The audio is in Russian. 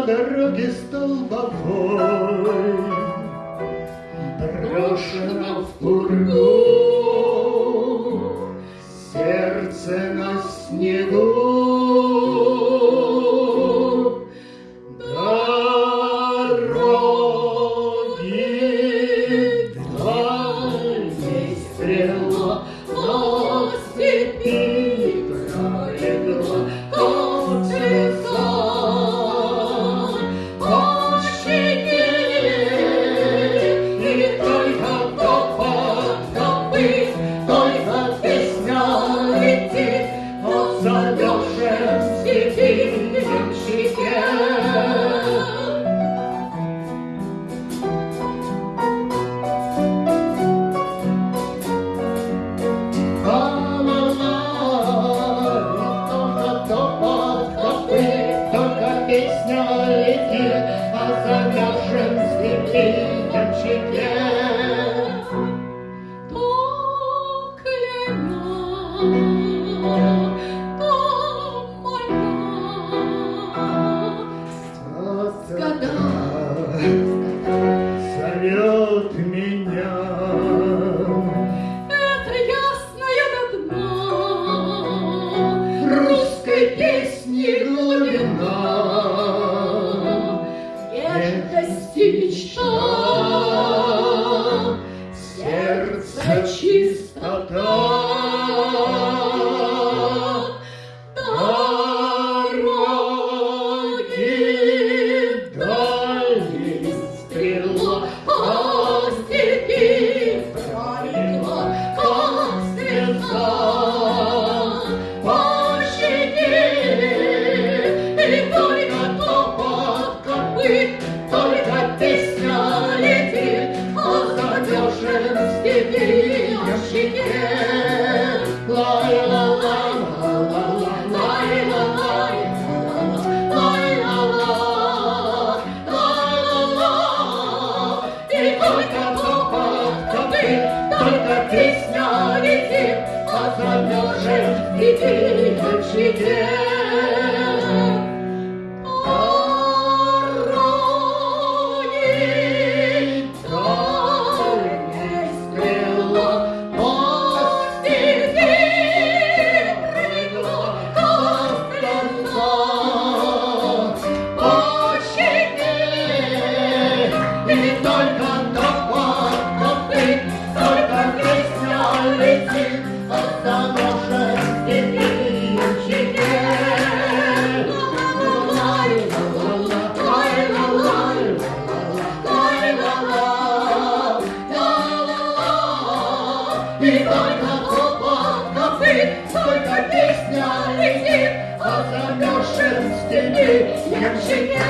на дороге столбовой, Брошено в пургу сердце на снегу. Дороги дальней стрела от меня. Это ясное дно русской песни глубина, нежность и мечта. Песня летит, а замерзшим и ты, как Yakşı yakşı gel.